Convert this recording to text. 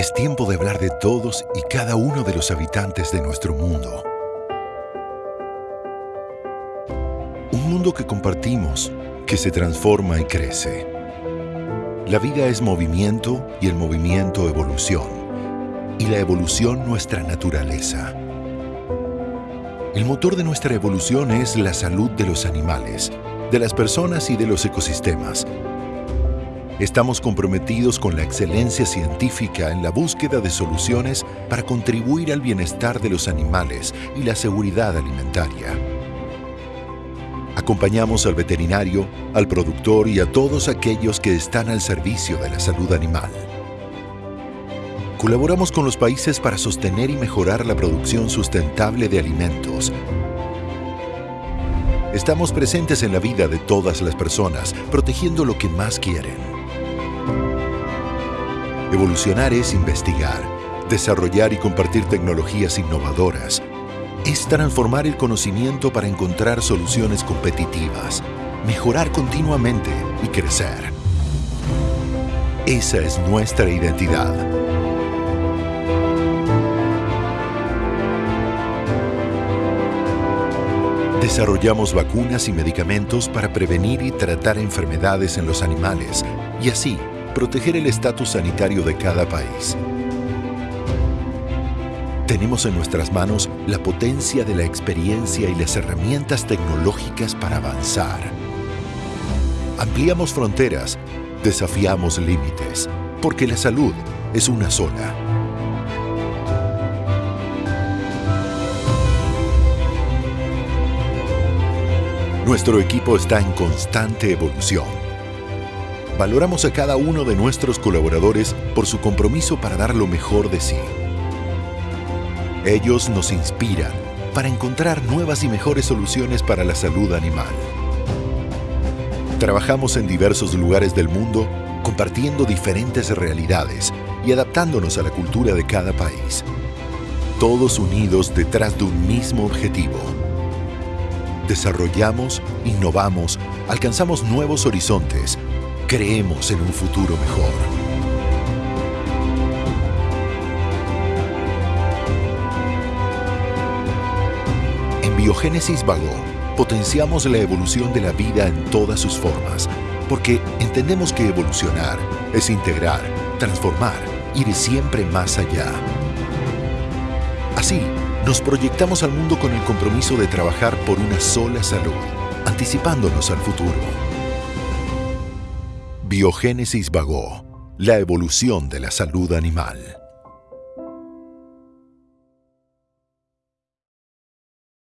Es tiempo de hablar de todos y cada uno de los habitantes de nuestro mundo. Un mundo que compartimos, que se transforma y crece. La vida es movimiento y el movimiento evolución. Y la evolución nuestra naturaleza. El motor de nuestra evolución es la salud de los animales, de las personas y de los ecosistemas. Estamos comprometidos con la excelencia científica en la búsqueda de soluciones para contribuir al bienestar de los animales y la seguridad alimentaria. Acompañamos al veterinario, al productor y a todos aquellos que están al servicio de la salud animal. Colaboramos con los países para sostener y mejorar la producción sustentable de alimentos. Estamos presentes en la vida de todas las personas, protegiendo lo que más quieren. Evolucionar es investigar, desarrollar y compartir tecnologías innovadoras. Es transformar el conocimiento para encontrar soluciones competitivas, mejorar continuamente y crecer. Esa es nuestra identidad. Desarrollamos vacunas y medicamentos para prevenir y tratar enfermedades en los animales y así proteger el estatus sanitario de cada país. Tenemos en nuestras manos la potencia de la experiencia y las herramientas tecnológicas para avanzar. Ampliamos fronteras, desafiamos límites, porque la salud es una sola. Nuestro equipo está en constante evolución. Valoramos a cada uno de nuestros colaboradores por su compromiso para dar lo mejor de sí. Ellos nos inspiran para encontrar nuevas y mejores soluciones para la salud animal. Trabajamos en diversos lugares del mundo compartiendo diferentes realidades y adaptándonos a la cultura de cada país. Todos unidos detrás de un mismo objetivo desarrollamos, innovamos, alcanzamos nuevos horizontes, creemos en un futuro mejor. En Biogénesis Vago, potenciamos la evolución de la vida en todas sus formas, porque entendemos que evolucionar es integrar, transformar, ir siempre más allá. Así, nos proyectamos al mundo con el compromiso de trabajar por una sola salud, anticipándonos al futuro. Biogénesis Vago, la evolución de la salud animal.